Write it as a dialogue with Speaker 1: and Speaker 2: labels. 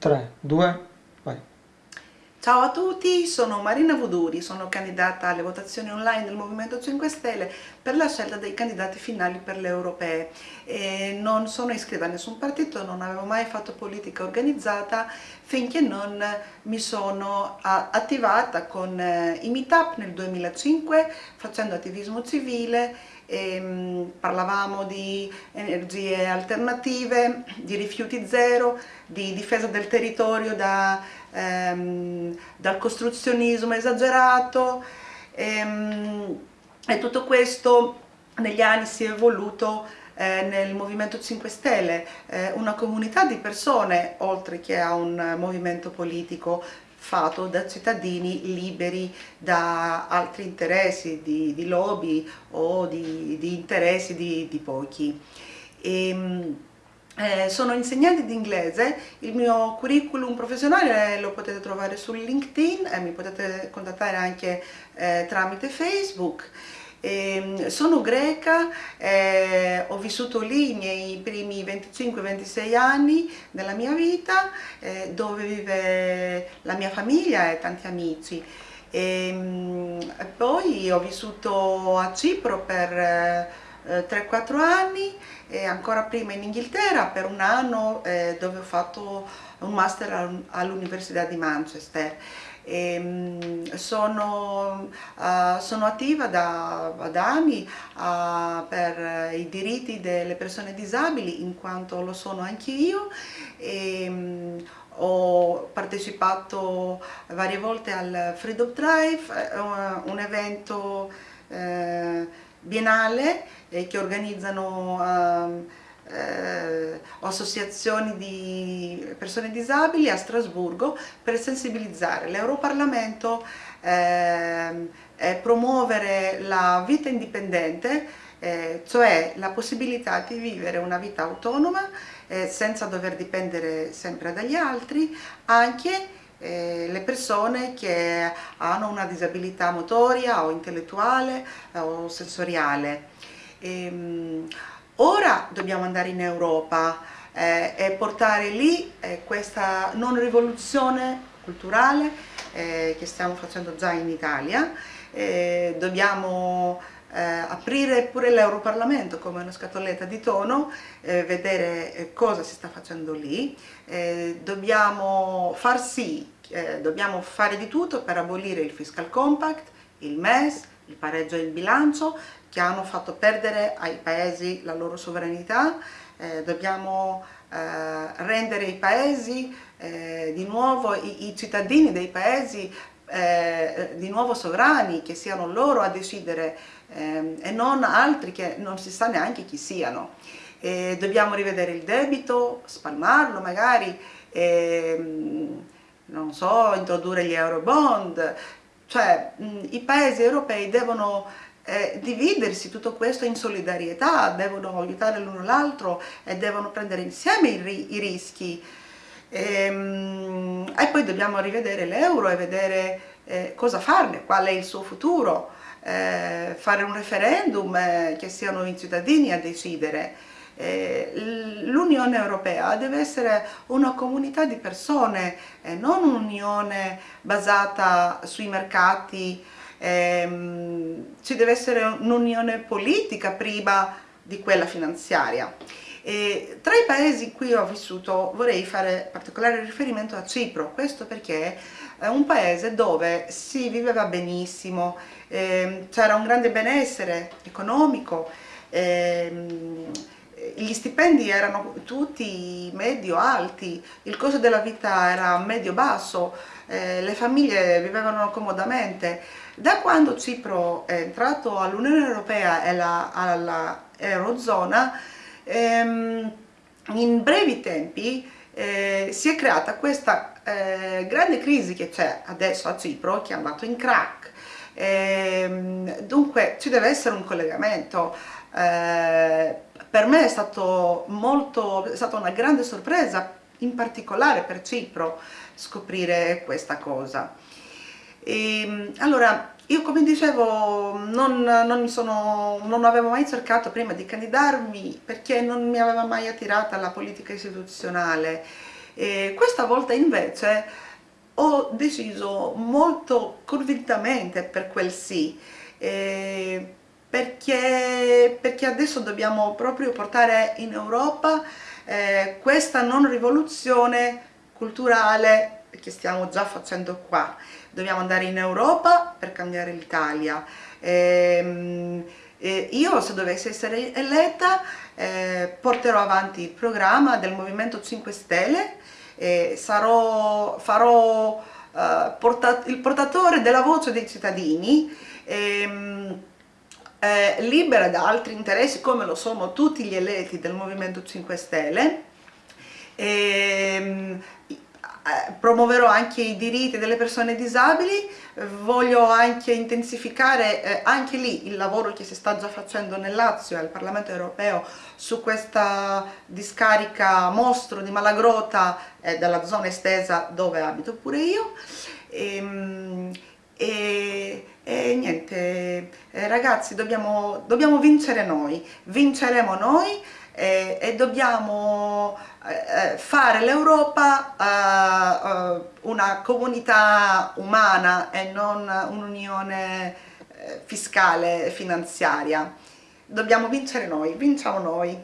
Speaker 1: 3, 2, vai.
Speaker 2: Ciao a tutti, sono Marina Vuduri, sono candidata alle votazioni online del Movimento 5 Stelle per la scelta dei candidati finali per le europee. E non sono iscritta a nessun partito, non avevo mai fatto politica organizzata finché non mi sono attivata con eh, i meetup nel 2005 facendo attivismo civile ehm, parlavamo di energie alternative, di rifiuti zero, di difesa del territorio da, ehm, dal costruzionismo esagerato. Ehm, e tutto questo negli anni si è evoluto eh, nel Movimento 5 Stelle, eh, una comunità di persone oltre che a un movimento politico fatto da cittadini liberi da altri interessi di, di lobby o di, di interessi di, di pochi. E, ehm, eh, sono insegnante di inglese, il mio curriculum professionale lo potete trovare su LinkedIn e mi potete contattare anche eh, tramite Facebook. Eh, sono greca, eh, ho vissuto lì i miei primi 25-26 anni della mia vita, eh, dove vive la mia famiglia e tanti amici. E, ehm, poi ho vissuto a Cipro per 3-4 eh, anni e ancora prima in Inghilterra per un anno eh, dove ho fatto un master all'Università di Manchester. E, ehm, sono, uh, sono, attiva da, da anni uh, per i diritti delle persone disabili in quanto lo sono anche io e, um, ho partecipato varie volte al Freedom Drive, uh, un evento uh, biennale eh, che organizzano uh, eh, associazioni di persone disabili a Strasburgo per sensibilizzare l'Europarlamento eh, e promuovere la vita indipendente, eh, cioè la possibilità di vivere una vita autonoma eh, senza dover dipendere sempre dagli altri, anche eh, le persone che hanno una disabilità motoria o intellettuale o sensoriale. E, ehm, Ora dobbiamo andare in Europa eh, e portare lì eh, questa non rivoluzione culturale eh, che stiamo facendo già in Italia. Eh, dobbiamo eh, aprire pure l'Europarlamento come una scatoletta di tono, eh, vedere cosa si sta facendo lì. dobbiamo far sì, dobbiamo fare di tutto per abolire il fiscal compact, il MES, il pareggio in bilancio che hanno fatto perdere ai paesi la loro sovranità, eh, dobbiamo eh, rendere i paesi eh, di nuovo, i, i, cittadini dei paesi eh, di nuovo sovrani, che siano loro a decidere ehm, e non altri che non si sa neanche chi siano. dobbiamo rivedere il debito, spalmarlo magari, ehm, non so, introdurre gli euro bond, cioè mh, i paesi europei devono eh, dividersi tutto questo in solidarietà, devono aiutare l'uno l'altro e devono prendere insieme i, i rischi. E, ehm, e, poi dobbiamo rivedere l'euro e vedere eh, cosa farne, qual è il suo futuro, eh, fare un referendum eh, che siano i cittadini a decidere. Eh, L'Unione Europea deve essere una comunità di persone, non un'unione basata sui mercati, ehm, ci deve essere un'unione politica prima di quella finanziaria. E tra i paesi in cui ho vissuto vorrei fare particolare riferimento a Cipro, questo perché è un paese dove si viveva benissimo, ehm, c'era un grande benessere economico, ehm, gli stipendi erano tutti medio-alti, il costo della vita era medio-basso, eh, le famiglie vivevano comodamente. Da quando Cipro è entrato all'Unione Europea e alla Eurozona, ehm, in brevi tempi eh, si è creata questa eh, grande crisi che c'è adesso a Cipro, che è in crack. Ehm, dunque ci deve essere un collegamento. Per me è, stato molto, è stata una grande sorpresa, in particolare per Cipro, scoprire questa cosa. E, ehm, allora, io come dicevo non, non, sono, non, avevo mai cercato prima di candidarmi perché non mi aveva mai attirata la politica istituzionale E questa volta invece ho deciso molto convintamente per quel sì, eh, perché, perché, adesso dobbiamo proprio portare in Europa eh, questa non rivoluzione culturale che stiamo già facendo qua. Dobbiamo andare in Europa per cambiare l'Italia. Eh, io se dovessi essere eletta eh, porterò avanti il programma del Movimento 5 Stelle eh, sarò, farò eh, portat il portatore della voce dei cittadini, ehm, eh, libera da altri interessi come lo sono tutti gli eletti del Movimento 5 Stelle, ehm, eh, promuoverò anche i diritti delle persone disabili, voglio anche intensificare eh, anche lì il lavoro che si sta già facendo nel Lazio e al Parlamento europeo su questa discarica mostro di Malagrota eh, della zona estesa dove abito pure io. E, ehm, eh, ragazzi dobbiamo, dobbiamo vincere noi, vinceremo noi e, e dobbiamo eh, eh fare l'Europa eh, una comunità umana e non un'unione eh, fiscale e finanziaria. Dobbiamo vincere noi, vinciamo noi.